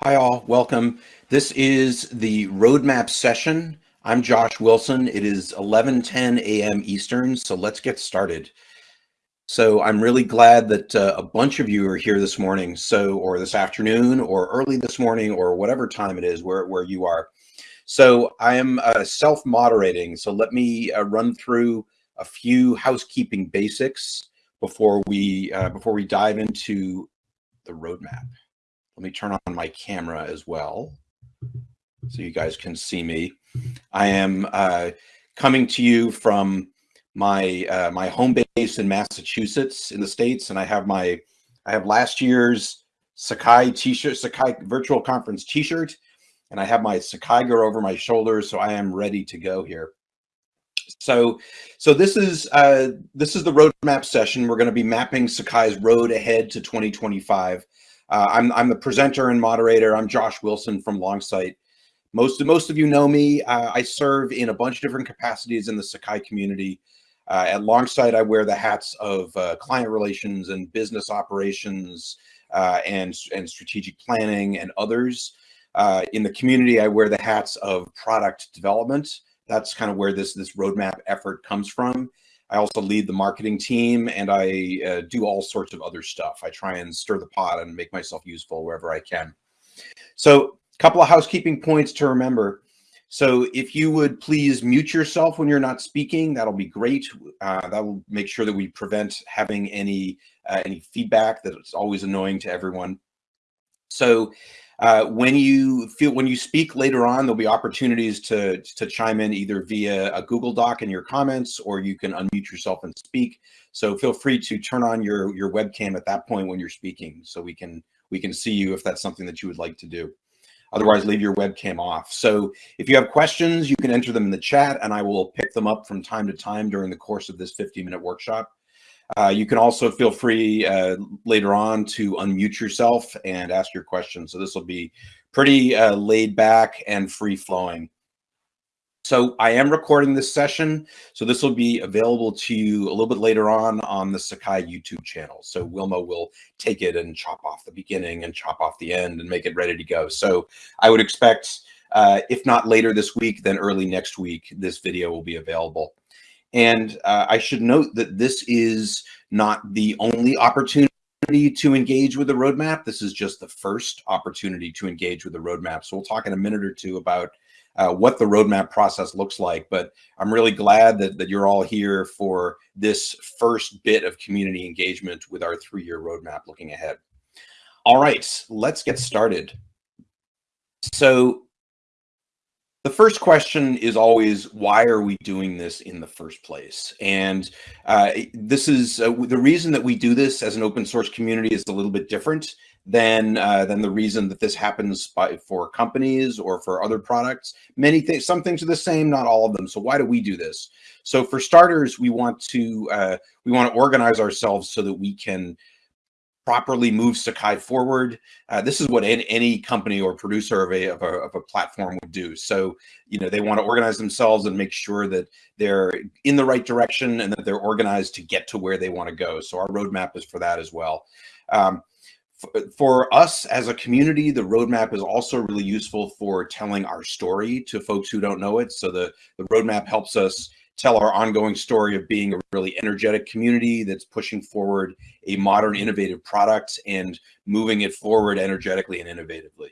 Hi all, welcome. This is the roadmap session. I'm Josh Wilson. It is 11:10 a.m. Eastern, so let's get started. So I'm really glad that uh, a bunch of you are here this morning, so or this afternoon, or early this morning, or whatever time it is where where you are. So I am uh, self-moderating. So let me uh, run through a few housekeeping basics before we uh, before we dive into the roadmap. Let me turn on my camera as well so you guys can see me. I am uh, coming to you from my uh, my home base in Massachusetts in the States, and I have my I have last year's Sakai t-shirt, Sakai virtual conference t-shirt, and I have my Sakai girl over my shoulders, so I am ready to go here. So, so this is uh, this is the roadmap session. We're going to be mapping Sakai's road ahead to 2025. Uh, I'm, I'm the presenter and moderator. I'm Josh Wilson from Longsight. Most of, most of you know me. Uh, I serve in a bunch of different capacities in the Sakai community. Uh, at Longsight, I wear the hats of uh, client relations and business operations uh, and, and strategic planning and others. Uh, in the community, I wear the hats of product development. That's kind of where this, this roadmap effort comes from. I also lead the marketing team and I uh, do all sorts of other stuff. I try and stir the pot and make myself useful wherever I can. So a couple of housekeeping points to remember. So if you would please mute yourself when you're not speaking, that'll be great. Uh, that will make sure that we prevent having any uh, any feedback that it's always annoying to everyone. So uh, when you feel when you speak later on, there'll be opportunities to to chime in either via a Google Doc in your comments, or you can unmute yourself and speak. So feel free to turn on your your webcam at that point when you're speaking, so we can we can see you if that's something that you would like to do. Otherwise, leave your webcam off. So if you have questions, you can enter them in the chat, and I will pick them up from time to time during the course of this 50 minute workshop. Uh, you can also feel free uh, later on to unmute yourself and ask your questions. So this will be pretty uh, laid back and free flowing. So I am recording this session. So this will be available to you a little bit later on on the Sakai YouTube channel. So Wilma will take it and chop off the beginning and chop off the end and make it ready to go. So I would expect, uh, if not later this week, then early next week, this video will be available. And uh, I should note that this is not the only opportunity to engage with the roadmap. This is just the first opportunity to engage with the roadmap. So we'll talk in a minute or two about uh, what the roadmap process looks like. But I'm really glad that, that you're all here for this first bit of community engagement with our three-year roadmap looking ahead. All right, let's get started. So the first question is always why are we doing this in the first place? And uh, this is uh, the reason that we do this as an open source community is a little bit different than uh, than the reason that this happens by for companies or for other products. Many things some things are the same not all of them. So why do we do this? So for starters we want to uh, we want to organize ourselves so that we can properly move Sakai forward. Uh, this is what any, any, company or producer of a, of a, of a platform would do. So, you know, they want to organize themselves and make sure that they're in the right direction and that they're organized to get to where they want to go. So our roadmap is for that as well. Um, for us as a community, the roadmap is also really useful for telling our story to folks who don't know it. So the, the roadmap helps us tell our ongoing story of being a really energetic community that's pushing forward a modern, innovative product and moving it forward energetically and innovatively.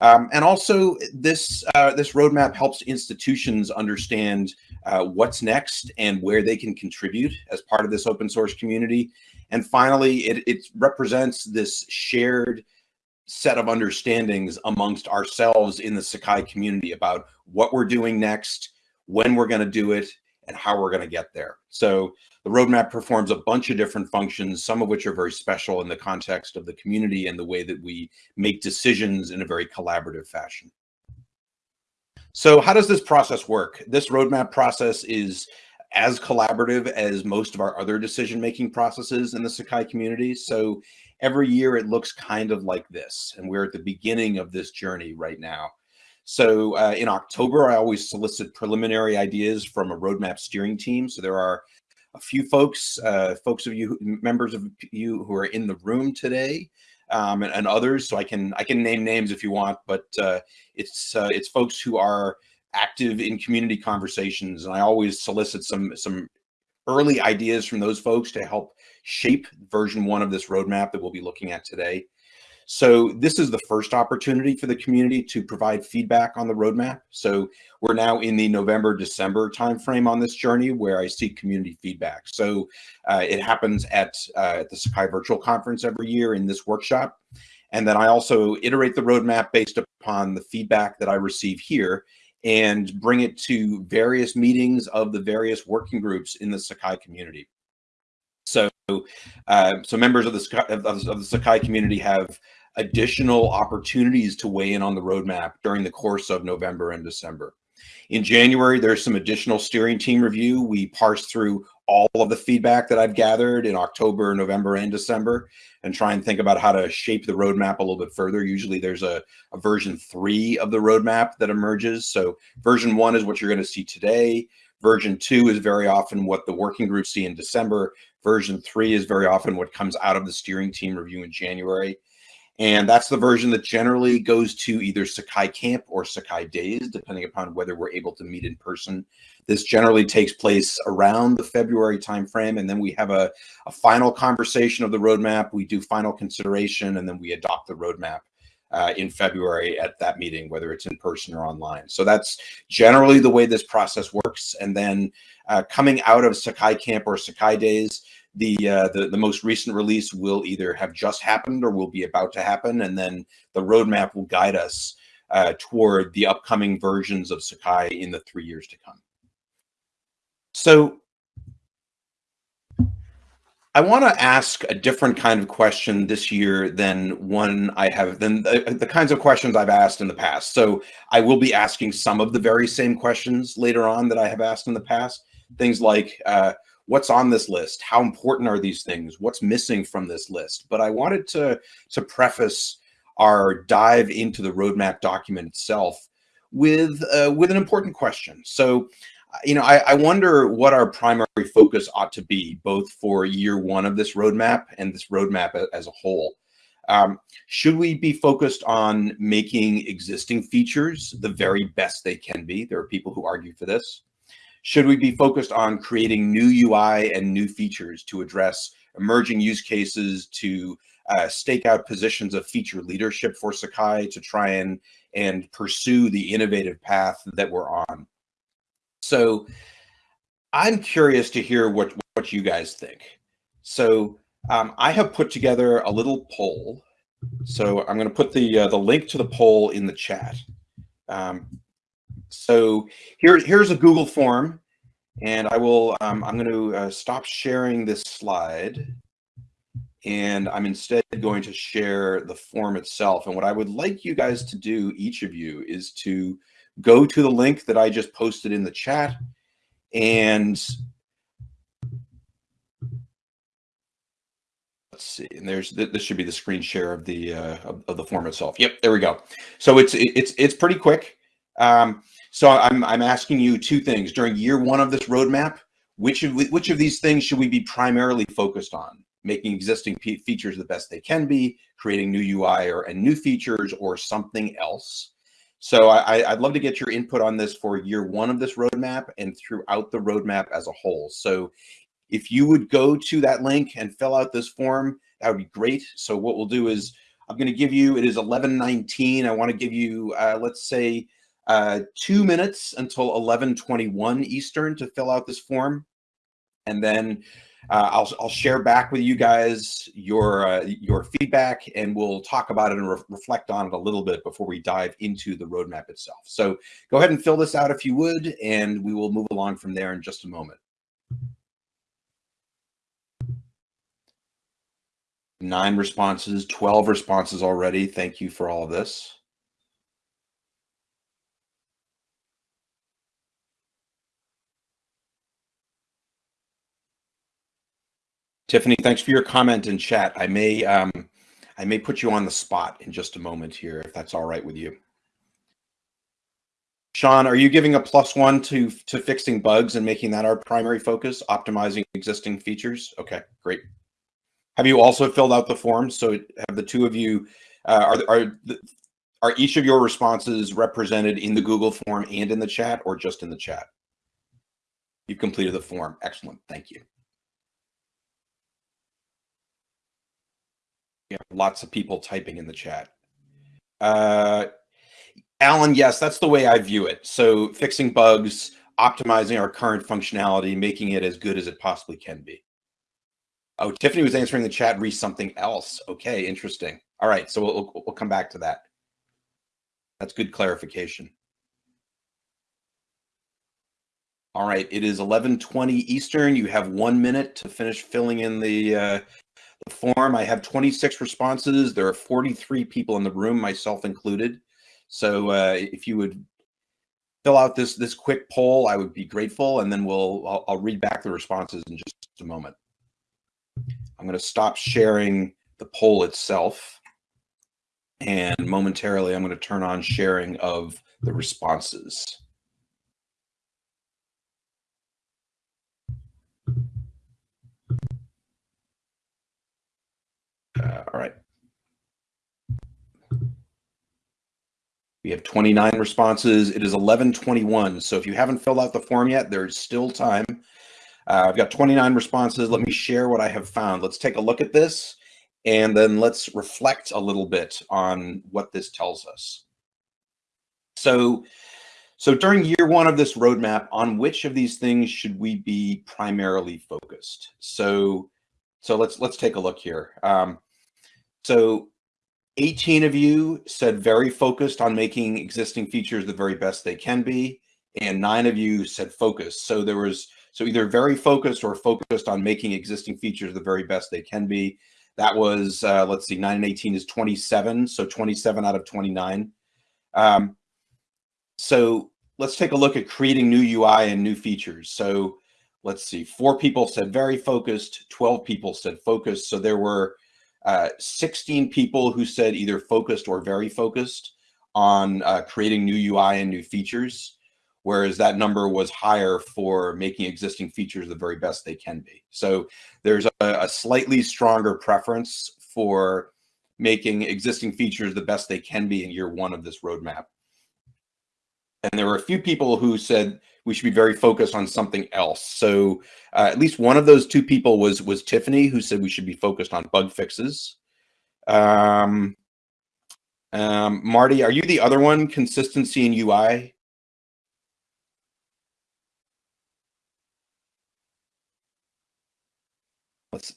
Um, and also, this uh, this roadmap helps institutions understand uh, what's next and where they can contribute as part of this open source community. And finally, it, it represents this shared set of understandings amongst ourselves in the Sakai community about what we're doing next, when we're going to do it, and how we're going to get there. So the roadmap performs a bunch of different functions, some of which are very special in the context of the community and the way that we make decisions in a very collaborative fashion. So how does this process work? This roadmap process is as collaborative as most of our other decision-making processes in the Sakai community. So every year it looks kind of like this, and we're at the beginning of this journey right now. So uh, in October, I always solicit preliminary ideas from a roadmap steering team. So there are a few folks, uh, folks of you, members of you who are in the room today. um, and, and, others. So I can I can name names if you want, but uh, it's uh, it's folks who are active in community conversations, and I always solicit some some early ideas from those folks to help shape version one of this roadmap that we'll be looking at today. So this is the first opportunity for the community to provide feedback on the roadmap. So we're now in the November, December timeframe on this journey where I seek community feedback. So uh, it happens at, uh, at the Sakai Virtual Conference every year in this workshop. And then I also iterate the roadmap based upon the feedback that I receive here and bring it to various meetings of the various working groups in the Sakai community. So, uh, so members of the, of, of the Sakai community have additional opportunities to weigh in on the roadmap during the course of November and December. In January, there's some additional steering team review. We parse through all of the feedback that I've gathered in October, November, and December and try and think about how to shape the roadmap a little bit further. Usually there's a, a version three of the roadmap that emerges. So version one is what you're going to see today. Version two is very often what the working groups see in December. Version three is very often what comes out of the steering team review in January. And that's the version that generally goes to either Sakai Camp or Sakai Days, depending upon whether we're able to meet in person. This generally takes place around the February timeframe, and then we have a, a final conversation of the roadmap. We do final consideration, and then we adopt the roadmap uh, in February at that meeting, whether it's in person or online. So that's generally the way this process works. And then uh, coming out of Sakai Camp or Sakai Days, the, uh, the the most recent release will either have just happened or will be about to happen, and then the roadmap will guide us uh, toward the upcoming versions of Sakai in the three years to come. So I want to ask a different kind of question this year than one I have than the, the, kinds of questions I've asked in the past. So I will be asking some of the very same questions later on that I have asked in the past. Things like, uh, what's on this list? How important are these things? What's missing from this list? But i wanted to to preface our dive into the roadmap document itself with uh, with an important question. So you know I, I wonder what our primary focus ought to be both for year one of this roadmap and this roadmap as a whole. Um, should we be focused on making existing features the very best they can be? There are people who argue for this should we be focused on creating new UI and new features to address emerging use cases, to uh, stake out positions of feature leadership for Sakai to try and, and pursue the innovative path that we're on? So I'm curious to hear what, what you guys think. So um, I have put together a little poll. So I'm going to put the uh, the link to the poll in the chat. Um, so here, here's a Google form, and I will, um, I'm going to uh, stop sharing this slide, and I'm instead going to share the form itself. And what I would like you guys to do, each of you, is to go to the link that I just posted in the chat, and let's see and there's this should be the screen share of the uh of, of, the form itself. Yep there we go. So it's it's it's pretty quick. Um so I'm, I'm asking you two things during year one of this roadmap, which of, which of these things should we be primarily focused on? Making existing features the best they can be, creating new UI or and new features or something else. So I, I'd love to get your input on this for year one of this roadmap and throughout the roadmap as a whole. So if you would go to that link and fill out this form, that would be great. So what we'll do is I'm going to give you, it is 1119. I want to give you, uh, let's say, uh, two minutes until 1121 Eastern to fill out this form. And then uh, I'll, I'll share back with you guys your uh, your feedback and we'll talk about it and re reflect on it a little bit before we dive into the roadmap itself. So go ahead and fill this out if you would, and we will move along from there in just a moment. Nine responses, 12 responses already. Thank you for all of this. Tiffany, thanks for your comment in chat. I may um, I may put you on the spot in just a moment here, if that's all right with you. Sean, are you giving a plus one to to fixing bugs and making that our primary focus, optimizing existing features? Okay, great. Have you also filled out the form? So have the two of you, uh, are, are, are each of your responses represented in the Google form and in the chat or just in the chat? You've completed the form. Excellent. Thank you. Yeah, lots of people typing in the chat. Uh, Alan, yes, that's the way I view it. So fixing bugs, optimizing our current functionality, making it as good as it possibly can be. Oh, Tiffany was answering the chat, re something else. Okay, interesting. All right, so we'll, we'll come back to that. That's good clarification. All right, it is 11:20 Eastern. You have one minute to finish filling in the uh, the form. I have 26 responses. There are 43 people in the room, myself included. So uh, if you would fill out this this quick poll, I would be grateful, and then we'll I'll, I'll read back the responses in just a moment. I'm going to stop sharing the poll itself, and momentarily I'm going to turn on sharing of the responses. Uh, all right. We have 29 responses. It is 1121. So if you haven't filled out the form yet, there's still time. Uh, I've got 29 responses. Let me share what I have found. Let's take a look at this and then let's reflect a little bit on what this tells us. So, so during year one of this roadmap, on which of these things should we be primarily focused? So, so let's let's take a look here. Um, so 18 of you said very focused on making existing features the very best they can be, and nine of you said focused. So there was so either very focused or focused on making existing features the very best they can be. That was uh, let's see, nine and 18 is 27, so 27 out of 29. Um, so let's take a look at creating new UI and new features. So let's see, four people said very focused, 12 people said focused. So there were uh, 16 people who said either focused or very focused on uh, creating new UI and new features, whereas that number was higher for making existing features the very best they can be. So there's a, a slightly stronger preference for making existing features the best they can be in year one of this roadmap. And there were a few people who said we should be very focused on something else. So uh, at least one of those two people was was Tiffany, who said we should be focused on bug fixes. Um, um, Marty, are you the other one? Consistency in UI. Let's.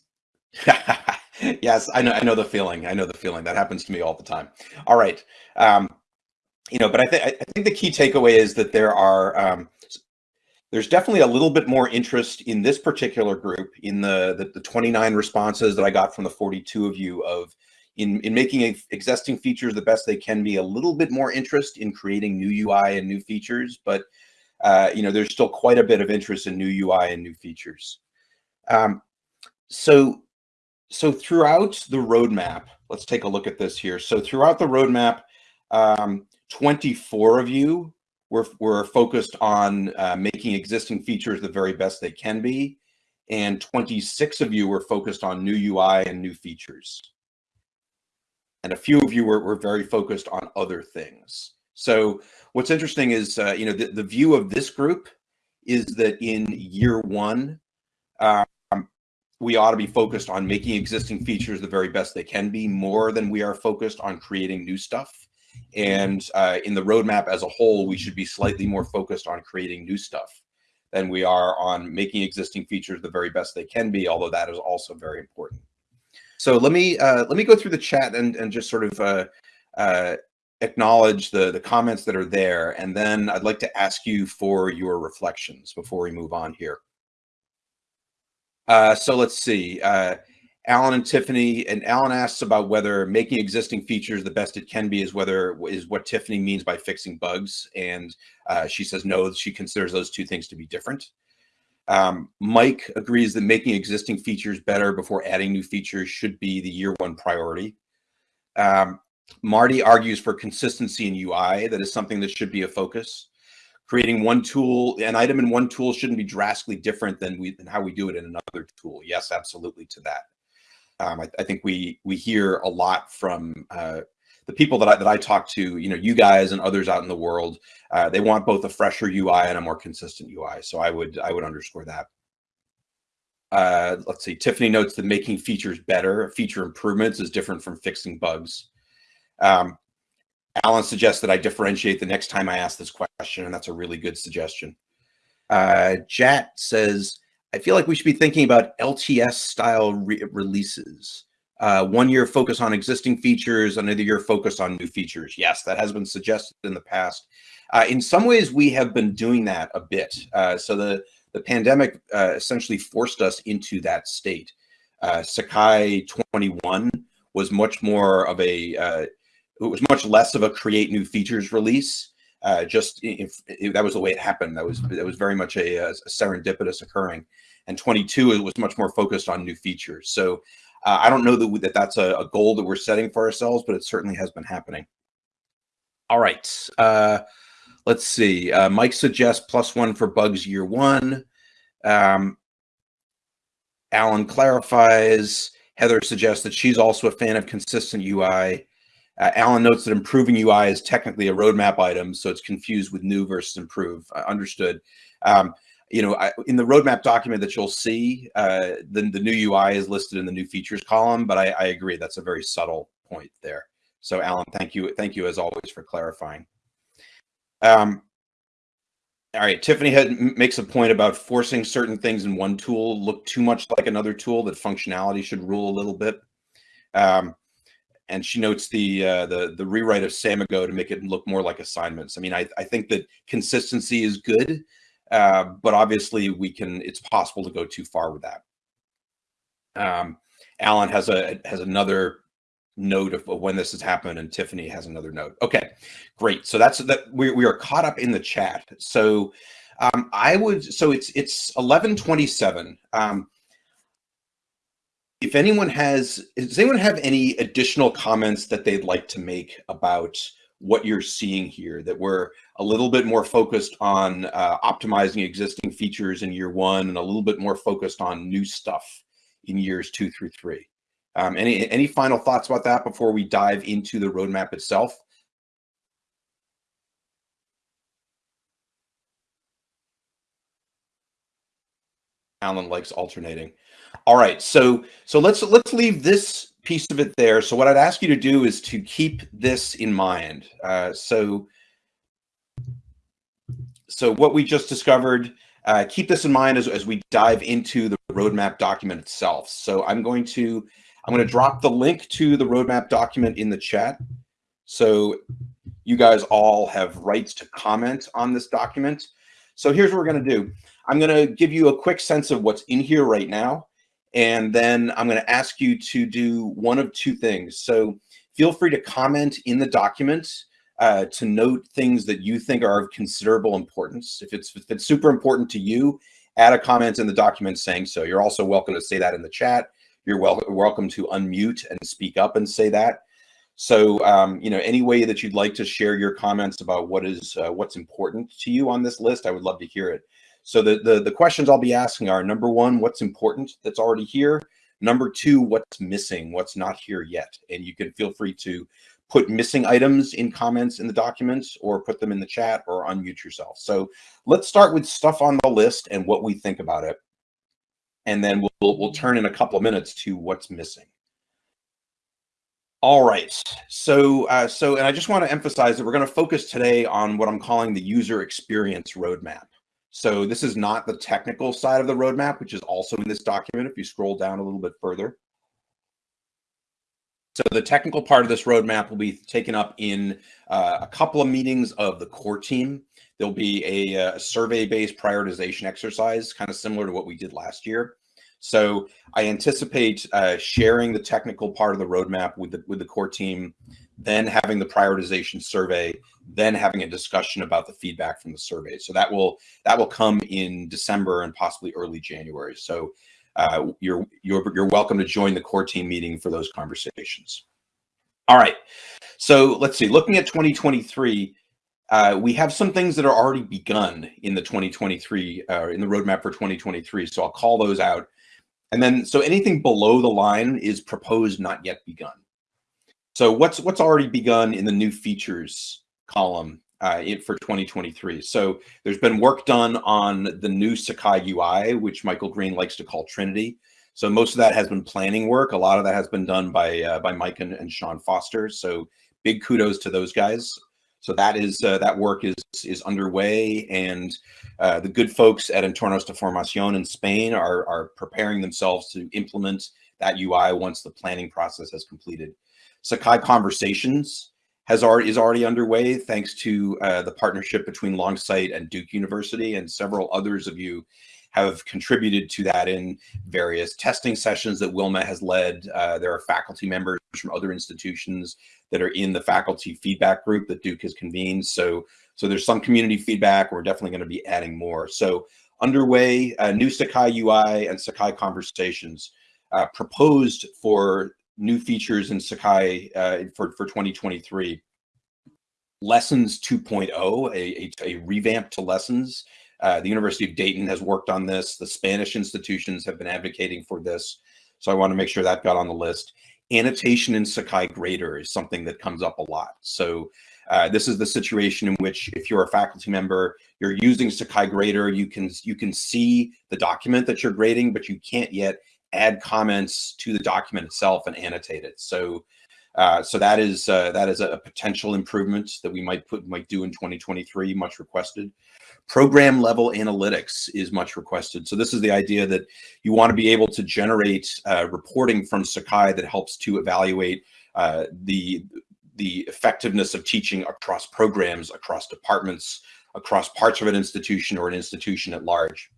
yes, I know. I know the feeling. I know the feeling. That happens to me all the time. All right. Um, you know, but I think I think the key takeaway is that there are um, there's definitely a little bit more interest in this particular group in the, the, the 29 responses that I got from the 42 of you of in, in making existing features the best they can be, a little bit more interest in creating new UI and new features, but uh, you know, there's still quite a bit of interest in new UI and new features. Um, so, so throughout the roadmap, let's take a look at this here. So throughout the roadmap, um, 24 of you we're, we're focused on uh, making existing features the very best they can be. And 26 of you were focused on new UI and new features. And a few of you were, were very focused on other things. So what's interesting is, uh, you know, the, the view of this group is that in year one, um, we ought to be focused on making existing features the very best they can be more than we are focused on creating new stuff. And uh, in the roadmap as a whole, we should be slightly more focused on creating new stuff than we are on making existing features the very best they can be, although that is also very important. So let me uh, let me go through the chat and, and just sort of uh, uh, acknowledge the, the comments that are there. And then I'd like to ask you for your reflections before we move on here. Uh, so let's see. Alan and Tiffany, and Alan asks about whether making existing features the best it can be is whether is what Tiffany means by fixing bugs, and uh, she says no. She considers those two things to be different. Um, Mike agrees that making existing features better before adding new features should be the year one priority. Um, Marty argues for consistency in UI. That is something that should be a focus. Creating one tool, an item in one tool shouldn't be drastically different than we than how we do it in another tool. Yes, absolutely to that. Um, I, I, think we we hear a lot from uh, the people that I, that I talk to, you know, you guys and others out in the world. Uh, they want both a fresher UI and a more consistent UI. So I would I would underscore that. Uh, let's see. Tiffany notes that making features better, feature improvements, is different from fixing bugs. Um, Alan suggests that I differentiate the next time I ask this question, and that's a really good suggestion. Uh, Jat says, I feel like we should be thinking about LTS style re releases. Uh, one year focus on existing features, another year focus on new features. Yes, that has been suggested in the past. Uh, in some ways, we have been doing that a bit. Uh, so the, the pandemic uh, essentially forced us into that state. Uh, Sakai 21 was much more of a, uh, it was much less of a create new features release. Uh, just if, if, that was the way it happened, that was that was very much a, a serendipitous occurring. And 22 it was much more focused on new features. So uh, I don't know that, that that's a, a, goal that we're setting for ourselves, but it certainly has been happening. All right. Uh, let's see. Uh, Mike suggests plus one for bugs year one. Um, Alan clarifies. Heather suggests that she's also a fan of consistent UI. Uh, Alan notes that improving UI is technically a roadmap item, so it's confused with new versus improve. Uh, understood. Um, you know, I, in the roadmap document that you'll see, uh, the, the new UI is listed in the new features column, but I, I agree that's a very subtle point there. So Alan, thank you. Thank you as always for clarifying. Um, all right, Tiffany had, makes a point about forcing certain things in one tool look too much like another tool, that functionality should rule a little bit. Um, and she notes the uh, the the rewrite of Samigo to make it look more like assignments. I mean, I, I think that consistency is good, uh, but obviously we can. It's possible to go too far with that. Um, Alan has a has another note of when this has happened, and Tiffany has another note. Okay, great. So that's that. We we are caught up in the chat. So um, I would. So it's it's eleven twenty seven. Um, if anyone has, does anyone have any additional comments that they'd like to make about what you're seeing here, that we're a little bit more focused on uh, optimizing existing features in year one and a little bit more focused on new stuff in years two through three. Um, any, any final thoughts about that before we dive into the roadmap itself? Alan likes alternating. All right, so so let's let's leave this piece of it there. So what I'd ask you to do is to keep this in mind. Uh, so so what we just discovered, uh, keep this in mind as, as we dive into the roadmap document itself. So I'm going to I'm going to drop the link to the roadmap document in the chat. So you guys all have rights to comment on this document. So here's what we're going to do. I'm going to give you a quick sense of what's in here right now. And then I'm going to ask you to do one of two things. So feel free to comment in the document uh, to note things that you think are of considerable importance. If it's, if it's super important to you, add a comment in the document saying so. You're also welcome to say that in the chat. You're wel welcome to unmute and speak up and say that. So, um, you know, any way that you'd like to share your comments about what is uh, what's important to you on this list, I would love to hear it. So the, the, the questions I'll be asking are number one, what's important that's already here? Number two, what's missing, what's not here yet? And you can feel free to put missing items in comments in the documents or put them in the chat or unmute yourself. So let's start with stuff on the list and what we think about it. And then we'll, we'll turn in a couple of minutes to what's missing. All right. So, uh, so, and I just want to emphasize that we're going to focus today on what I'm calling the user experience roadmap. So this is not the technical side of the roadmap, which is also in this document if you scroll down a little bit further. So the technical part of this roadmap will be taken up in uh, a couple of meetings of the core team. There'll be a, a uh, survey-based prioritization exercise, kind of similar to what we did last year. So I anticipate uh, sharing the technical part of the roadmap with the with the core team, then having the prioritization survey, then having a discussion about the feedback from the survey. So that will that will come in December and possibly early January. So uh, you're you're you're welcome to join the core team meeting for those conversations. All right. So let's see. Looking at 2023. Uh, we have some things that are already begun in the 2023 uh, in the roadmap for 2023. So I'll call those out. And then, so anything below the line is proposed, not yet begun. So what's what's already begun in the new features column uh, for 2023? So there's been work done on the new Sakai UI, which Michael Green likes to call Trinity. So most of that has been planning work. A lot of that has been done by uh, by Mike and, and Sean Foster. So big kudos to those guys. So that is uh, that work is is underway, and uh, the good folks at Entornos de Formación in Spain are are preparing themselves to implement that UI once the planning process has completed. Sakai Conversations has already is already underway thanks to uh, the partnership between Longsight and Duke University, and several others of you have contributed to that in various testing sessions that Wilma has led. Uh, there are faculty members from other institutions that are in the faculty feedback group that Duke has convened. So, so there's some community feedback. We're definitely going to be adding more. So underway, uh, new Sakai UI and Sakai conversations uh, proposed for new features in Sakai uh, for, for 2023. Lessons 2.0, a, a, a revamp to lessons uh, the University of Dayton has worked on this. The Spanish institutions have been advocating for this. So I want to make sure that got on the list. Annotation in Sakai Grader is something that comes up a lot. So uh, this is the situation in which if you're a faculty member, you're using Sakai Grader, you can, you can see the document that you're grading, but you can't yet add comments to the document itself and annotate it. So uh, so that is uh, that is a potential improvement that we might put might do in 2023, much requested. Program level analytics is much requested. So this is the idea that you want to be able to generate uh, reporting from Sakai that helps to evaluate uh, the the effectiveness of teaching across programs, across departments, across parts of an institution or an institution at large.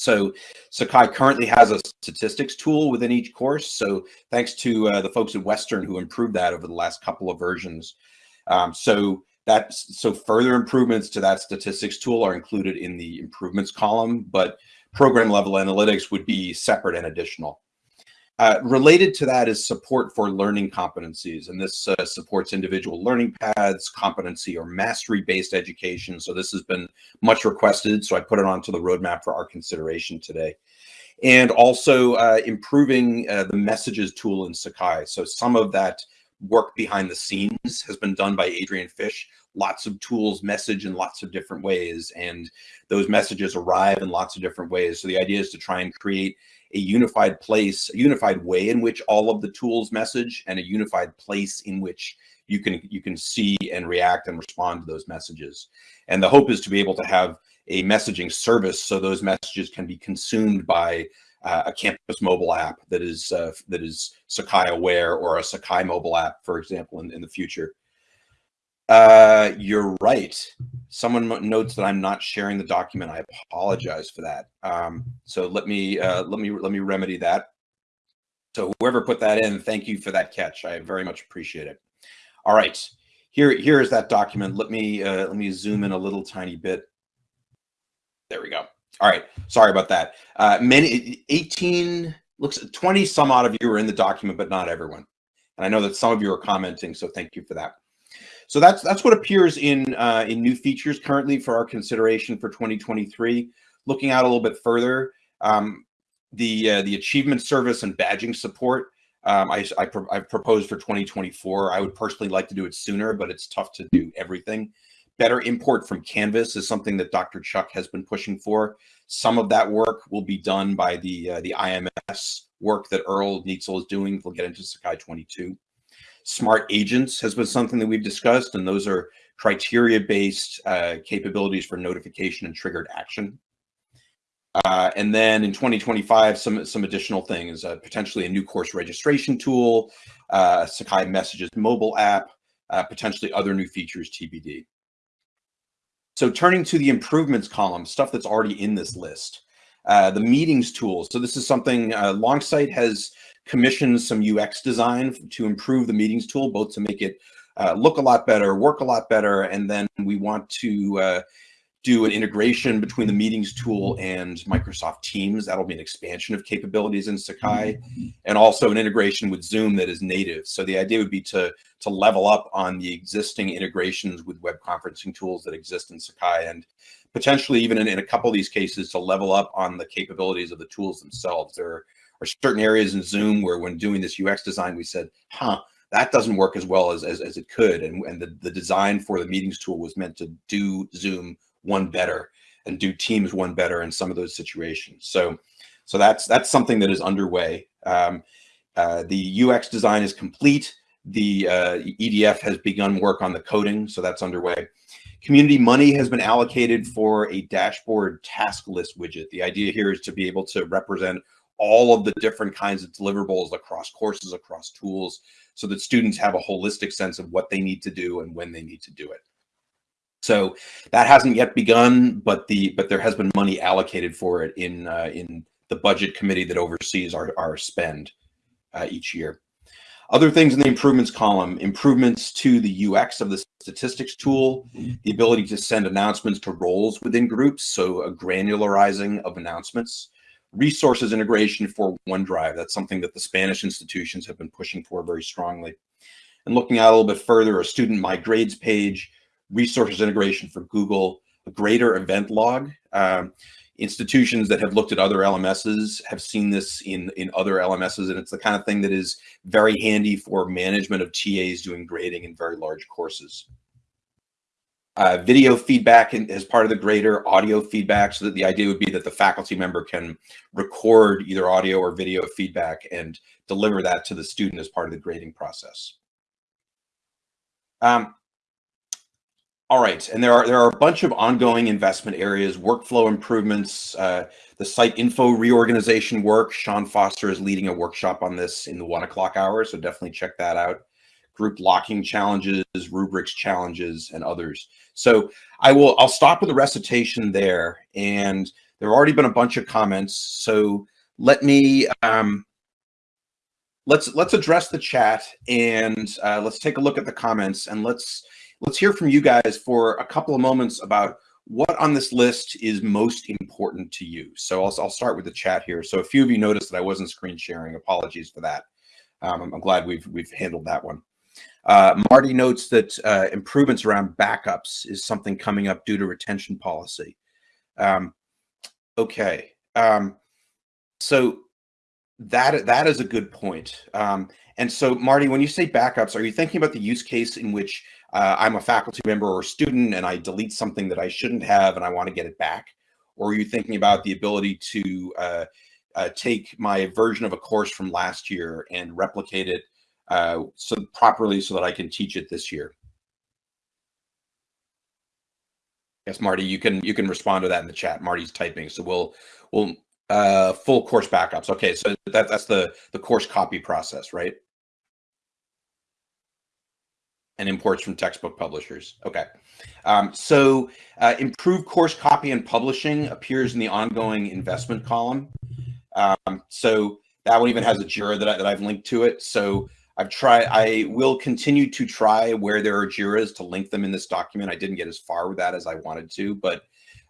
So Sakai currently has a statistics tool within each course. So thanks to uh, the folks at Western who improved that over the last couple of versions. Um, so that so further improvements to that statistics tool are included in the improvements column, but program level analytics would be separate and additional. Uh, related to that is support for learning competencies, and this uh, supports individual learning paths, competency or mastery-based education. So this has been much requested, so I put it onto the roadmap for our consideration today. And also uh, improving uh, the messages tool in Sakai. So some of that work behind the scenes has been done by Adrian Fish. Lots of tools message in lots of different ways, and those messages arrive in lots of different ways. So the idea is to try and create a unified place, a unified way in which all of the tools message and a unified place in which you can you can see and react and respond to those messages. And the hope is to be able to have a messaging service so those messages can be consumed by uh, a campus mobile app that is uh, that is Sakai aware or a Sakai mobile app, for example, in, in the future. Uh, you're right. Someone notes that I'm not sharing the document. I apologize for that. Um, so let me uh, let me let me remedy that. So whoever put that in, thank you for that catch. I very much appreciate it. All right, here here is that document. Let me uh, let me zoom in a little tiny bit. There we go. All right, sorry about that. Uh, many 18 looks 20 some odd of you are in the document, but not everyone. And I know that some of you are commenting, so thank you for that. So that's that's what appears in uh, in new features currently for our consideration for 2023. Looking out a little bit further, um, the uh, the achievement service and badging support um, I, I pro I've proposed for 2024. I would personally like to do it sooner, but it's tough to do everything. Better import from Canvas is something that Dr. Chuck has been pushing for. Some of that work will be done by the uh, the IMS work that Earle Nietzel is doing. We'll get into Sakai 22. Smart agents has been something that we've discussed, and those are criteria-based uh, capabilities for notification and triggered action. Uh, and then in 2025, some, some additional things, uh, potentially a new course registration tool, uh, Sakai Messages mobile app, uh, potentially other new features TBD. So turning to the improvements column, stuff that's already in this list. Uh, the meetings tool. So this is something Longsight has commissioned some UX design to improve the meetings tool, both to make it uh, look a lot better, work a lot better, and then we want to uh, do an integration between the meetings tool and Microsoft Teams. That'll be an expansion of capabilities in Sakai and also an integration with Zoom that is native. So the idea would be to, to level up on the existing integrations with web conferencing tools that exist in Sakai and potentially even in, in a couple of these cases to level up on the capabilities of the tools themselves. There are certain areas in Zoom where when doing this UX design, we said, huh, that doesn't work as well as, as, as it could. And, and the, the design for the meetings tool was meant to do Zoom one better and do Teams one better in some of those situations. So, so that's that's something that is underway. Um, uh, the UX design is complete. The uh, EDF has begun work on the coding, so that's underway. Community money has been allocated for a dashboard task list widget. The idea here is to be able to represent all of the different kinds of deliverables across courses, across tools, so that students have a holistic sense of what they need to do and when they need to do it. So that hasn't yet begun, but the but there has been money allocated for it in uh, in the budget committee that oversees our, our spend uh, each year. Other things in the improvements column, improvements to the UX of the statistics tool, the ability to send announcements to roles within groups, so a granularizing of announcements, resources integration for OneDrive. That's something that the Spanish institutions have been pushing for very strongly. And looking out a little bit further, a student my grades page, resources integration for Google, a greater event log. Um, institutions that have looked at other LMSs have seen this in, in other LMSs, and it's the kind of thing that is very handy for management of TAs doing grading in very large courses. Uh, video feedback as part of the grader, audio feedback, so that the idea would be that the faculty member can record either audio or video feedback and deliver that to the student as part of the grading process. Um, all right, and there are there are a bunch of ongoing investment areas, workflow improvements, uh, the site info reorganization work. Sean Foster is leading a workshop on this in the one o'clock hour, so definitely check that out. Group locking challenges, rubrics challenges, and others. So I will I'll stop with the recitation there, and there have already been a bunch of comments. So let me um, let's let's address the chat and uh, let's take a look at the comments and let's let's hear from you guys for a couple of moments about what on this list is most important to you. So I'll, I'll start with the chat here. So a few of you noticed that I wasn't screen sharing. Apologies for that. Um, I'm, I'm, glad we've we've handled that one. Uh, Marty notes that uh, improvements around backups is something coming up due to retention policy. Um, okay, um, so that that is a good point. Um, and so, Marty, when you say backups, are you thinking about the use case in which uh, I'm a faculty member or student and I delete something that I shouldn't have and I want to get it back? Or are you thinking about the ability to uh, uh, take my version of a course from last year and replicate it uh, so properly so that I can teach it this year? Yes, Marty, you can you can respond to that in the chat. Marty's typing, so we'll we'll uh, full course backups. Okay, so that that's the the course copy process, right? and imports from textbook publishers. Okay. Um, so uh, improved course copy and publishing appears in the ongoing investment column. Um, so that one even has a JIRA that, I, that I've linked to it. So I've tried, I will continue to try where there are JIRAs to link them in this document. I didn't get as far with that as I wanted to, but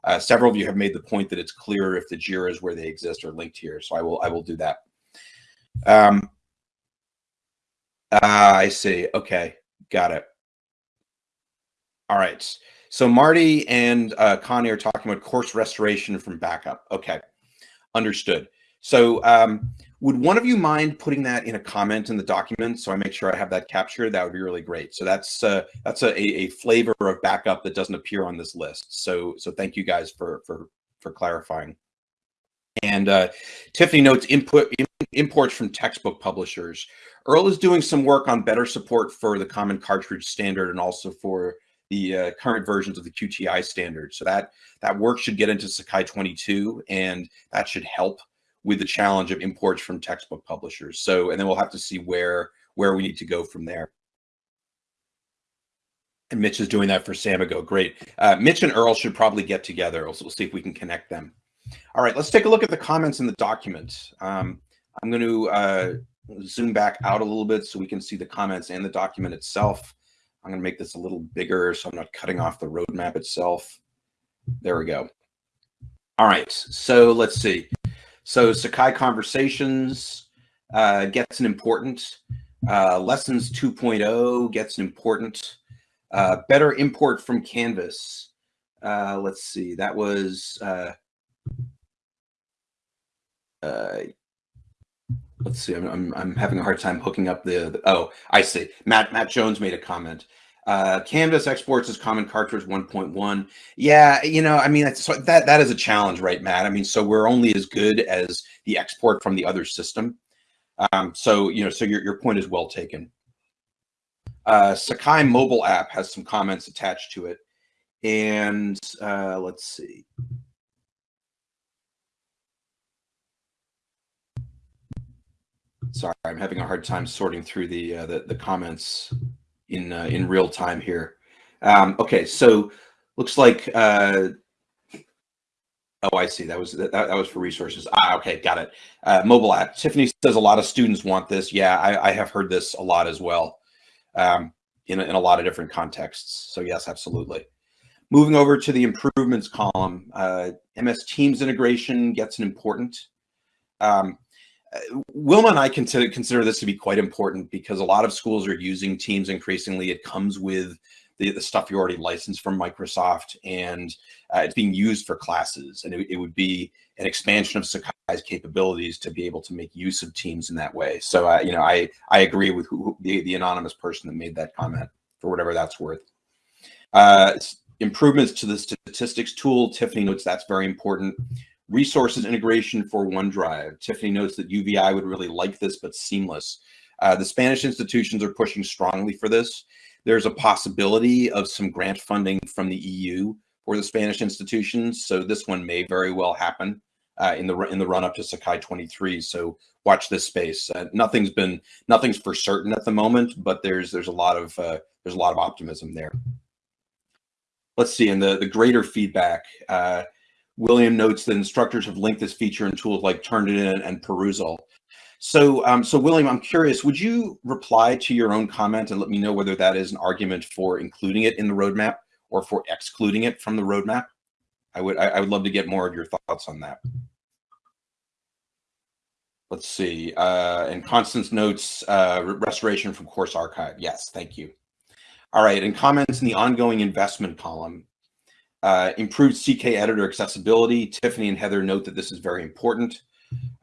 uh, several of you have made the point that it's clear if the JIRAs where they exist are linked here. So I will, I will do that. Um, uh, I see. Okay. Got it. All right. So Marty and uh, Connie are talking about course restoration from backup. Okay, understood. So um, would one of you mind putting that in a comment in the document so I make sure I have that captured? That would be really great. So that's uh, that's a, a flavor of backup that doesn't appear on this list. So so thank you guys for for for clarifying. And uh, Tiffany notes input imports from textbook publishers. Earl is doing some work on better support for the common cartridge standard and also for the uh, current versions of the QTI standard. So that that work should get into Sakai 22, and that should help with the challenge of imports from textbook publishers. So, and then we'll have to see where where we need to go from there. And Mitch is doing that for Samigo. Great. Uh, Mitch and Earl should probably get together. we'll see if we can connect them. All right, let's take a look at the comments in the document. Um, I'm going to uh, zoom back out a little bit so we can see the comments and the document itself. I'm going to make this a little bigger so I'm not cutting off the roadmap itself. There we go. All right, so let's see. So Sakai Conversations uh, gets an important. Uh, Lessons 2.0 gets an important. Uh, better import from Canvas. Uh, let's see. That was. Uh, uh, let's see. I'm, I'm, I'm having a hard time hooking up the, the. Oh, I see. Matt Matt Jones made a comment. Uh, Canvas exports as common cartridge 1.1. Yeah, you know, I mean, that's, so that that is a challenge, right, Matt? I mean, so we're only as good as the export from the other system. Um, so you know, so your your point is well taken. Uh, Sakai mobile app has some comments attached to it, and uh, let's see. Sorry, I'm having a hard time sorting through the uh, the, the comments in uh, in real time here. Um, okay, so looks like. Uh, oh, I see. That was that, that was for resources. Ah, okay, got it. Uh, mobile app. Tiffany says a lot of students want this. Yeah, I, I have heard this a lot as well, um, in a, in a lot of different contexts. So yes, absolutely. Moving over to the improvements column, uh, MS Teams integration gets an important. Um, Wilma and I consider, consider this to be quite important because a lot of schools are using Teams increasingly. It comes with the, the stuff you already licensed from Microsoft and uh, it's being used for classes. And it, it, would be an expansion of Sakai's capabilities to be able to make use of Teams in that way. So, uh, you know, I, I agree with who, the, the anonymous person that made that comment for whatever that's worth. Uh, improvements to the statistics tool, Tiffany notes that's very important. Resources integration for OneDrive. Tiffany notes that UVI would really like this, but seamless. Uh, the Spanish institutions are pushing strongly for this. There's a possibility of some grant funding from the EU for the Spanish institutions. So this one may very well happen uh, in the in the run up to Sakai 23. So watch this space. Uh, nothing's been nothing's for certain at the moment, but there's there's a lot of uh, there's a lot of optimism there. Let's see, and the the grader feedback. William notes that instructors have linked this feature in tools like Turnitin and Perusall. So, um, so William, I'm curious, would you reply to your own comment and let me know whether that is an argument for including it in the roadmap or for excluding it from the roadmap? I would, I, I would love to get more of your thoughts on that. Let's see. Uh, and Constance notes uh, restoration from course archive. Yes, thank you. All right, and comments in the ongoing investment column. Uh, improved CKEditor accessibility. Tiffany and Heather note that this is very important.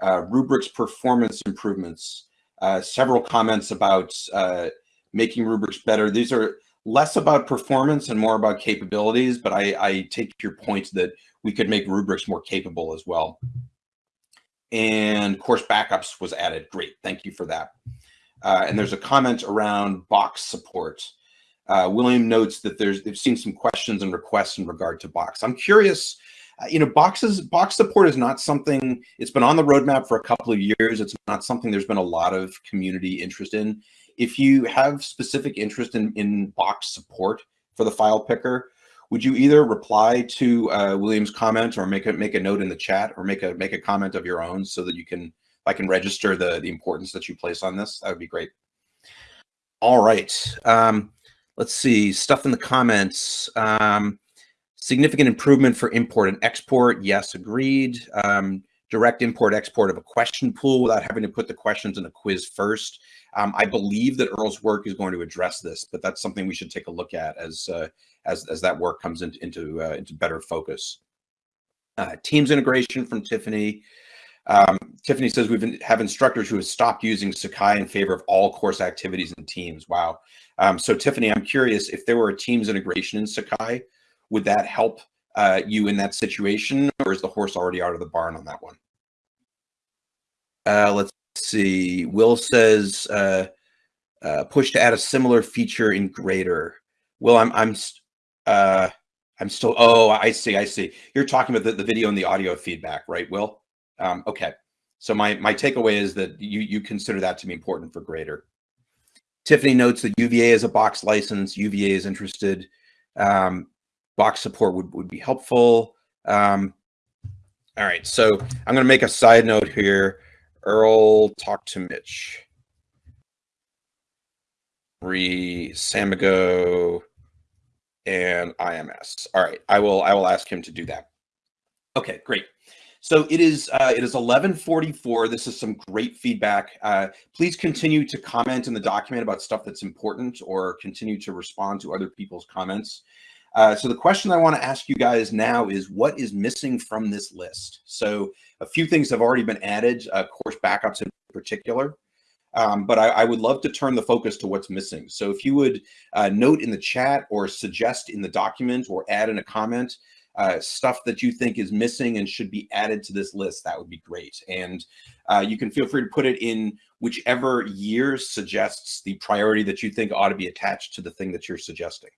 Uh, rubrics performance improvements. Uh, several comments about uh, making rubrics better. These are less about performance and more about capabilities, but I, I take your point that we could make rubrics more capable as well. And course backups was added. Great, thank you for that. Uh, and there's a comment around box support. Uh, William notes that there's they've seen some questions and requests in regard to Box. I'm curious, uh, you know, boxes box support is not something it's been on the roadmap for a couple of years. It's not something there's been a lot of community interest in. If you have specific interest in in box support for the file picker, would you either reply to uh, William's comment or make a make a note in the chat or make a make a comment of your own so that you can I can register the the importance that you place on this? That would be great. All right. Um, Let's see, stuff in the comments. Um, significant improvement for import and export. Yes, agreed. Um, direct import export of a question pool without having to put the questions in a quiz first. Um, I believe that Earle's work is going to address this, but that's something we should take a look at as uh, as, as that work comes into into, uh, into better focus. Uh, Teams integration from Tiffany. Um, Tiffany says we've have instructors who have stopped using Sakai in favor of all course activities and Teams. Wow. Um, so Tiffany, I'm curious if there were a Teams integration in Sakai, would that help uh, you in that situation, or is the horse already out of the barn on that one? Uh, let's see. Will says uh, uh, push to add a similar feature in Grader. Will, I'm I'm uh, I'm still. Oh, I see. I see. You're talking about the, the video and the audio feedback, right, Will? Um, okay. So my my takeaway is that you you consider that to be important for Grader. Tiffany notes that UVA is a box license. UVA is interested. Um, box support would, would be helpful. Um, all right, so I'm going to make a side note here. Earle, talk to Mitch. Re Samigo and IMS. All right, I will I will ask him to do that. Okay, great. So it is uh, it is 1144. This is some great feedback. Uh, please continue to comment in the document about stuff that's important or continue to respond to other people's comments. Uh, so the question I want to ask you guys now is what is missing from this list? So a few things have already been added, uh, course backups in particular. Um, but I, I, would love to turn the focus to what's missing. So if you would uh, note in the chat or suggest in the document or add in a comment uh, stuff that you think is missing and should be added to this list, that would be great. And uh, you can feel free to put it in whichever year suggests the priority that you think ought to be attached to the thing that you're suggesting.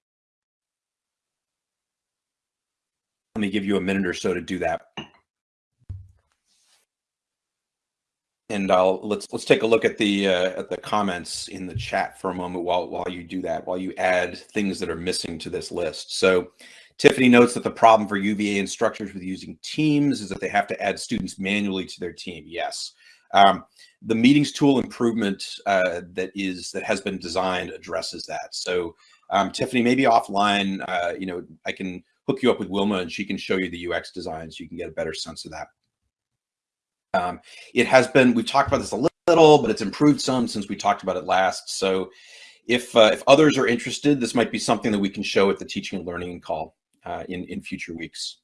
Let me give you a minute or so to do that. and I'll let's let's take a look at the uh, at the comments in the chat for a moment while while you do that while you add things that are missing to this list. So Tiffany notes that the problem for UVA instructors with using Teams is that they have to add students manually to their team. Yes, um, the meetings tool improvement uh, that is that has been designed addresses that. So um, Tiffany, maybe offline, uh, you know, I can hook you up with Wilma and she can show you the UX design so you can get a better sense of that. Um, it has been, we've talked about this a little, but it's improved some since we talked about it last. So if, uh, if others are interested, this might be something that we can show at the teaching and learning call uh, in, in future weeks.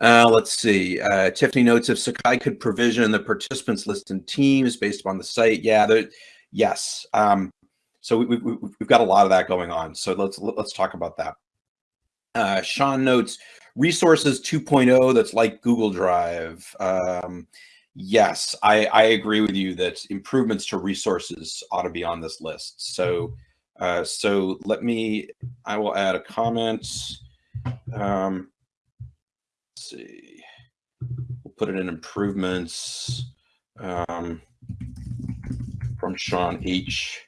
Uh, let's see. Uh, Tiffany notes if Sakai could provision the participants list in teams based upon the site. Yeah, yes. Um, so we, we, we've got a lot of that going on. So let's let's talk about that. Uh, Sean notes resources 2.0 that's like Google Drive. Um, yes, I, I agree with you that improvements to resources ought to be on this list. So, uh, so let me, I will add a comment. Um, let's see, we'll put it in improvements um, from Sean H.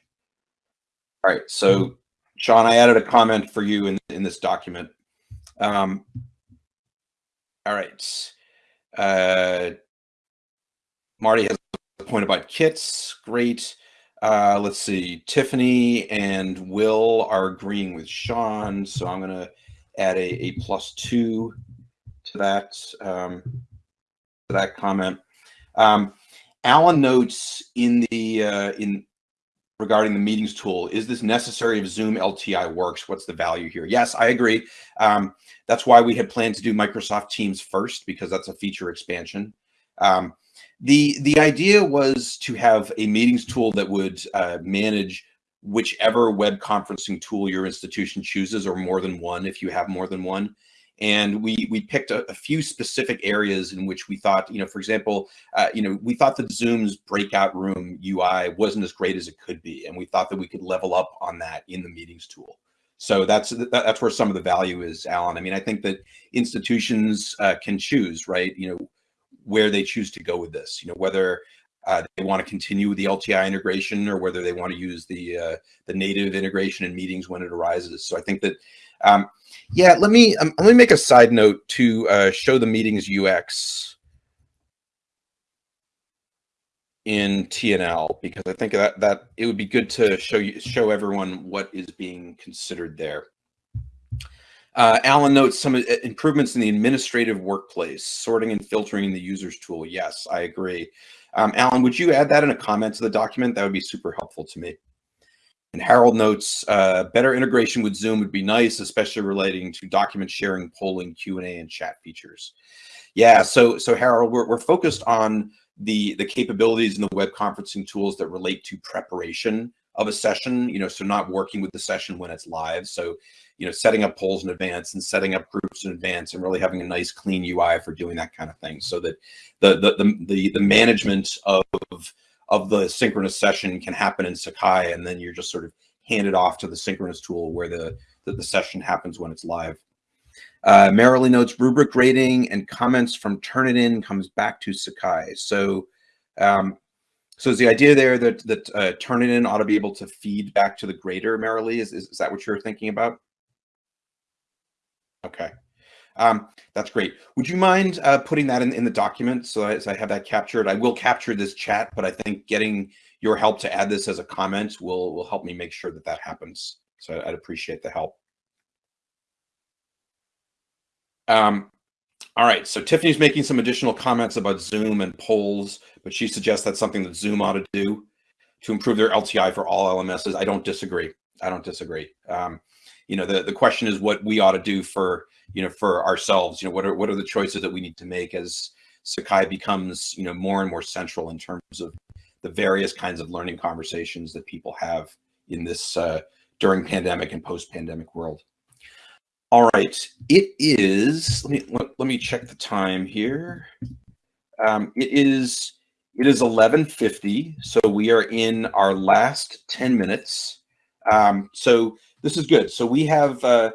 All right, so Sean, I added a comment for you in, in this document. Um, all right. Uh, Marty has a point about kits. Great. Uh, let's see. Tiffany and Will are agreeing with Sean, so I'm going to add a, a plus two to that um, to that comment. Um, Alan notes in the uh, in regarding the meetings tool. Is this necessary if Zoom LTI works? What's the value here? Yes, I agree. Um, that's why we had planned to do Microsoft Teams first because that's a feature expansion. Um, the the idea was to have a meetings tool that would uh, manage whichever web conferencing tool your institution chooses or more than one if you have more than one and we we picked a, a, few specific areas in which we thought, you know, for example, uh, you know, we thought that Zoom's breakout room UI wasn't as great as it could be, and we thought that we could level up on that in the meetings tool. So that's that's where some of the value is, Alan. I mean, I think that institutions uh, can choose, right? You know, where they choose to go with this. You know, whether uh, they want to continue with the LTI integration or whether they want to use the uh, the native integration in meetings when it arises. So I think that um, yeah, let me um, let me make a side note to uh, show the meetings UX in TNL because I think that that it would be good to show you show everyone what is being considered there. Uh, Alan notes some uh, improvements in the administrative workplace, sorting and filtering the users tool. Yes, I agree. Um, Alan, would you add that in a comment to the document? That would be super helpful to me. And Harold notes, uh, better integration with Zoom would be nice, especially relating to document sharing, polling, Q&A, and chat features. Yeah, so so Harold, we're, we're focused on the, the capabilities and the web conferencing tools that relate to preparation of a session, you know, so not working with the session when it's live. So, you know, setting up polls in advance and setting up groups in advance and really having a nice clean UI for doing that kind of thing so that the, the, the, the, the management of of the synchronous session can happen in Sakai, and then you're just sort of handed off to the synchronous tool where the, the, the session happens when it's live. Uh, Merrily notes rubric rating and comments from Turnitin comes back to Sakai. So, um, so is the idea there that that uh, Turnitin ought to be able to feed back to the grader Merrily? Is, is, is that what you're thinking about? Okay. Um, that's great. Would you mind uh, putting that in, in the document so as I have that captured? I will capture this chat, but I think getting your help to add this as a comment will, will help me make sure that that happens. So I'd appreciate the help. Um, all right, so Tiffany's making some additional comments about Zoom and polls, but she suggests that's something that Zoom ought to do to improve their LTI for all LMSs. I don't disagree. I don't disagree. Um, you know, the, the question is what we ought to do for, you know, for ourselves, you know, what are, what are the choices that we need to make as Sakai becomes, you know, more and more central in terms of the various kinds of learning conversations that people have in this uh, during pandemic and post-pandemic world. All right, it is, let me, let, let me check the time here. Um, it is, it is 1150. So we are in our last 10 minutes. Um, so this is good. So we have, uh,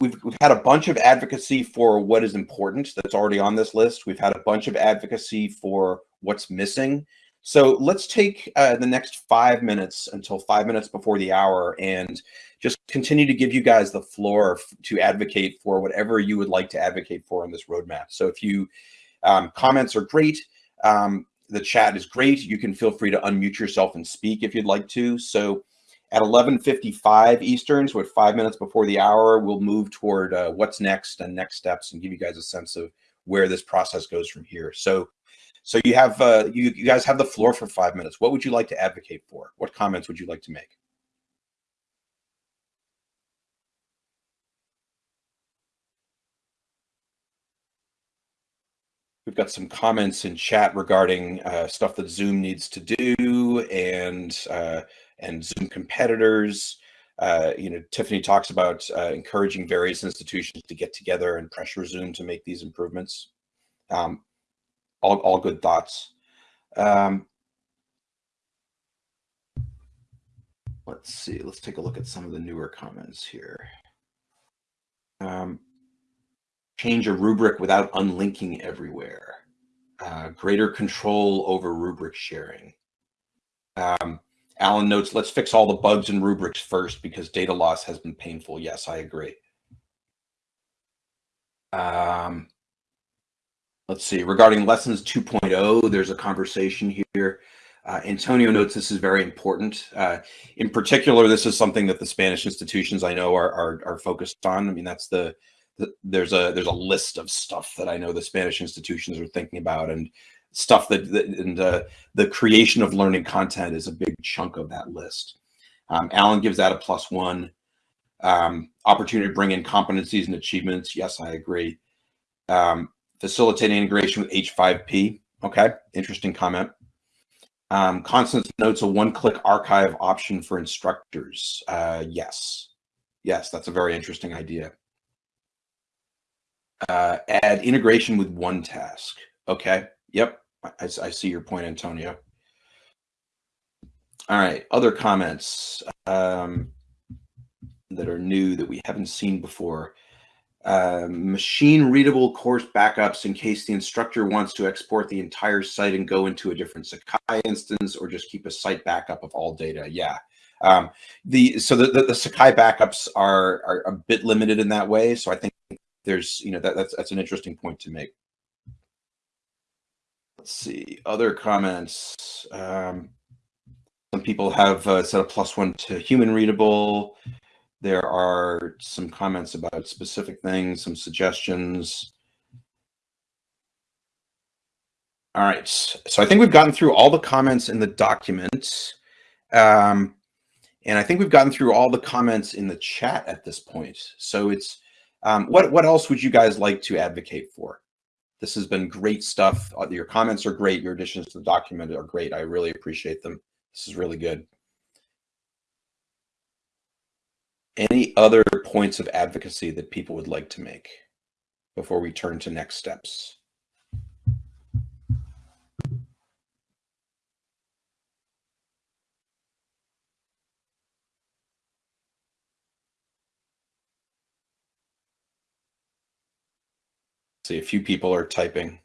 we've, we've had a bunch of advocacy for what is important that's already on this list. We've had a bunch of advocacy for what's missing. So let's take uh, the next five minutes until five minutes before the hour and just continue to give you guys the floor to advocate for whatever you would like to advocate for on this roadmap. So if you um, comments are great, um, the chat is great. You can feel free to unmute yourself and speak if you'd like to. So at 11.55 Eastern, so at five minutes before the hour, we'll move toward uh, what's next and next steps and give you guys a sense of where this process goes from here. So so you have uh, you, you guys have the floor for five minutes. What would you like to advocate for? What comments would you like to make? We've got some comments in chat regarding uh, stuff that Zoom needs to do and uh, and Zoom competitors. Uh, you know, Tiffany talks about uh, encouraging various institutions to get together and pressure Zoom to make these improvements. Um, all, all good thoughts. Um, let's see, let's take a look at some of the newer comments here. Um, change a rubric without unlinking everywhere. Uh, greater control over rubric sharing. Um, Alan notes, let's fix all the bugs in rubrics first because data loss has been painful. Yes, I agree. Um, let's see, regarding lessons 2.0, there's a conversation here. Uh, Antonio notes this is very important. Uh, in particular, this is something that the Spanish institutions I know are, are, are focused on. I mean, that's the, the, there's a there's a list of stuff that I know the Spanish institutions are thinking about, and stuff that, that and uh, the creation of learning content is a big chunk of that list. Um, Alan gives that a plus one. Um, opportunity to bring in competencies and achievements. Yes, I agree. Um, facilitating integration with H5P. Okay, interesting comment. Um, Constance notes a one-click archive option for instructors. Uh, yes, yes, that's a very interesting idea. Uh, add integration with one task. Okay, yep, I, I see your point, Antonio. All right, other comments um, that are new that we haven't seen before. Uh, machine readable course backups in case the instructor wants to export the entire site and go into a different Sakai instance or just keep a site backup of all data. Yeah. Um, the so the, the, the, Sakai backups are, are a bit limited in that way. So I think there's, you know, that, that's, that's an interesting point to make. Let's see, other comments. Um, some people have uh, set a plus one to human readable. There are some comments about specific things, some suggestions. All right, so I think we've gotten through all the comments in the document. Um, and I think we've gotten through all the comments in the chat at this point. So it's, um, what, what else would you guys like to advocate for? This has been great stuff. Uh, your comments are great. Your additions to the document are great. I really appreciate them. This is really good. Any other points of advocacy that people would like to make before we turn to next steps? See, a few people are typing.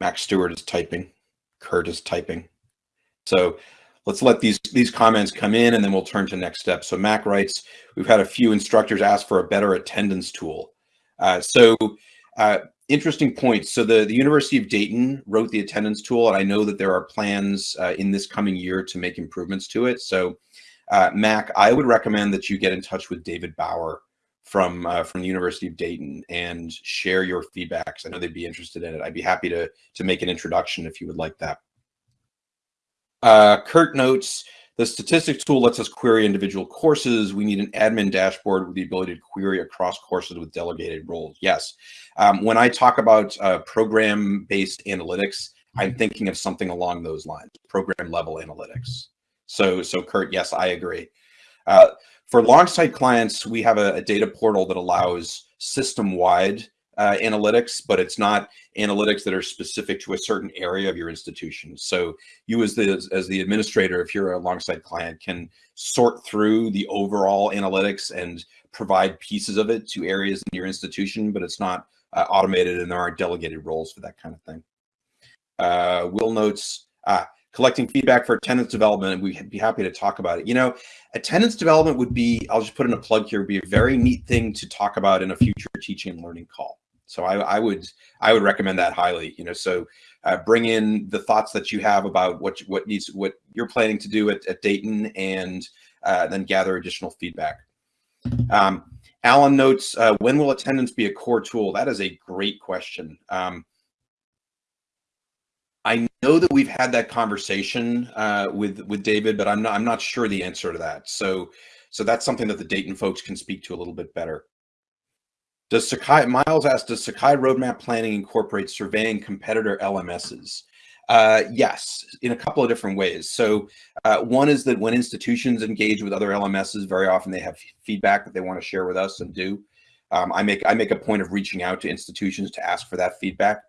Max Stewart is typing. Kurt is typing. So let's let these these comments come in and then we'll turn to next steps. So Mac writes, we've had a few instructors ask for a better attendance tool. Uh, so uh, interesting point. So the, the University of Dayton wrote the attendance tool, and I know that there are plans uh, in this coming year to make improvements to it. So uh, Mac, I would recommend that you get in touch with David Bauer from uh, from the University of Dayton and share your feedbacks. I know they'd be interested in it. I'd be happy to to make an introduction if you would like that. Uh, Kurt notes The statistics tool lets us query individual courses. We need an admin dashboard with the ability to query across courses with delegated roles. Yes. Um, when I talk about uh, program-based analytics, I'm thinking of something along those lines, program level analytics. So, so Kurt, yes, I agree. Uh, for Longsight clients, we have a, a data portal that allows system-wide uh, analytics, but it's not analytics that are specific to a certain area of your institution. So you as the, as the administrator, if you're a Longsight client, can sort through the overall analytics and provide pieces of it to areas in your institution, but it's not uh, automated and there aren't delegated roles for that kind of thing. Uh, Will notes, ah, collecting feedback for attendance development, we'd be happy to talk about it. You know, attendance development would be, I'll just put in a plug here, would be a very neat thing to talk about in a future teaching and learning call. So I, I would I would recommend that highly. You know, so uh, bring in the thoughts that you have about what what needs what you're planning to do at, at Dayton, and uh, then gather additional feedback. Um, Alan notes, uh, when will attendance be a core tool? That is a great question. Um, I know that we've had that conversation uh, with with David, but I'm not I'm not sure the answer to that. So so that's something that the Dayton folks can speak to a little bit better. Does Sakai, Miles asked, does Sakai roadmap planning incorporate surveying competitor LMSs? Uh, yes, in a couple of different ways. So uh, one is that when institutions engage with other LMSs, very often they have feedback that they want to share with us and do. Um, I make I make a point of reaching out to institutions to ask for that feedback.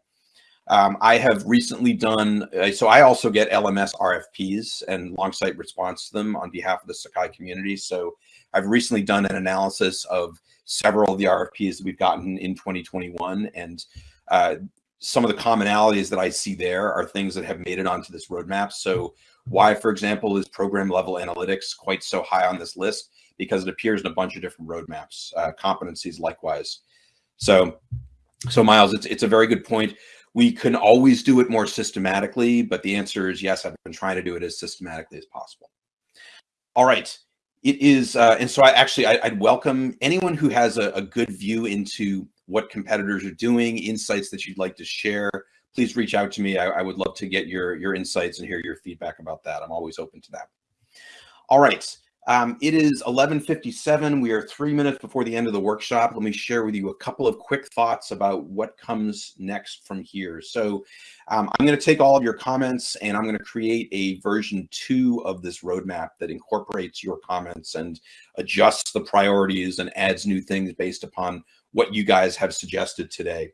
Um, I have recently done, uh, so I also get LMS RFPs and Longsight response to them on behalf of the Sakai community. So I've recently done an analysis of several of the RFPs that we've gotten in 2021. And uh, some of the commonalities that I see there are things that have made it onto this roadmap. So why, for example, is program level analytics quite so high on this list? Because it appears in a bunch of different roadmaps, uh, competencies likewise. So, so Miles, it's, it's a very good point. We can always do it more systematically, but the answer is yes, I've been trying to do it as systematically as possible. All right. It is, uh, and so I actually, I, would welcome anyone who has a, a, good view into what competitors are doing, insights that you'd like to share. Please reach out to me. I, I would love to get your, your insights and hear your feedback about that. I'm always open to that. All right. Um, it is 11.57. We are three minutes before the end of the workshop. Let me share with you a couple of quick thoughts about what comes next from here. So um, I'm going to take all of your comments and I'm going to create a version two of this roadmap that incorporates your comments and adjusts the priorities and adds new things based upon what you guys have suggested today.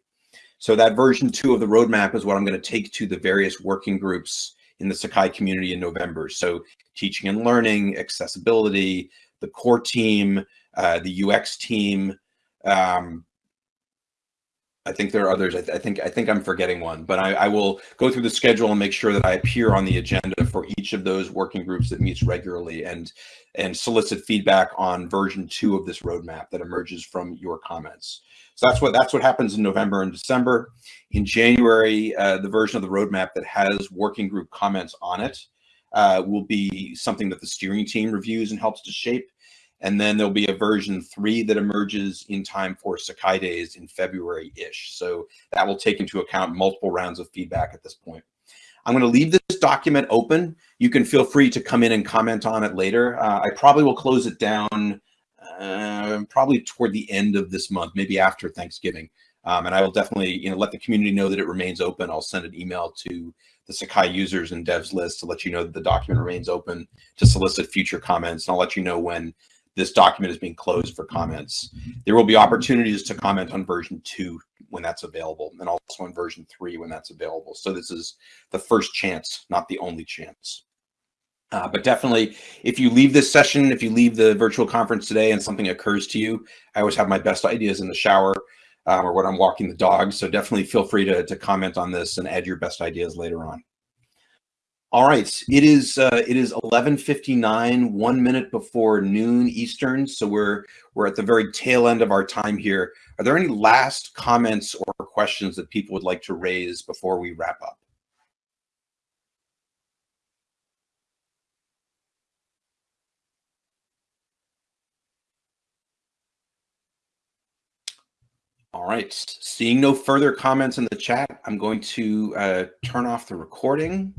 So that version two of the roadmap is what I'm going to take to the various working groups in the Sakai community in November. So teaching and learning, accessibility, the core team, uh, the UX team. Um, I think there are others. I, th I, think I think I'm forgetting one, but I, I, will go through the schedule and make sure that I appear on the agenda for each of those working groups that meets regularly and and solicit feedback on version two of this roadmap that emerges from your comments. So that's what that's what happens in November and December. In January, uh, the version of the roadmap that has working group comments on it uh, will be something that the steering team reviews and helps to shape. And then there'll be a version three that emerges in time for Sakai Days in February-ish. So that will take into account multiple rounds of feedback at this point. I'm going to leave this document open. You can feel free to come in and comment on it later. Uh, I probably will close it down uh, probably toward the end of this month, maybe after Thanksgiving. Um, and I will definitely, you know, let the community know that it remains open. I'll send an email to the Sakai users and devs list to let you know that the document remains open to solicit future comments. And I'll let you know when this document is being closed for comments. There will be opportunities to comment on version two when that's available and also on version three when that's available. So this is the first chance, not the only chance. Uh, but definitely, if you leave this session, if you leave the virtual conference today and something occurs to you, I always have my best ideas in the shower um, or when I'm walking the dog. So definitely feel free to, to comment on this and add your best ideas later on. All right, it is uh, it is 11:59, one minute before noon Eastern. So we're we're at the very tail end of our time here. Are there any last comments or questions that people would like to raise before we wrap up? All right, seeing no further comments in the chat, I'm going to uh, turn off the recording.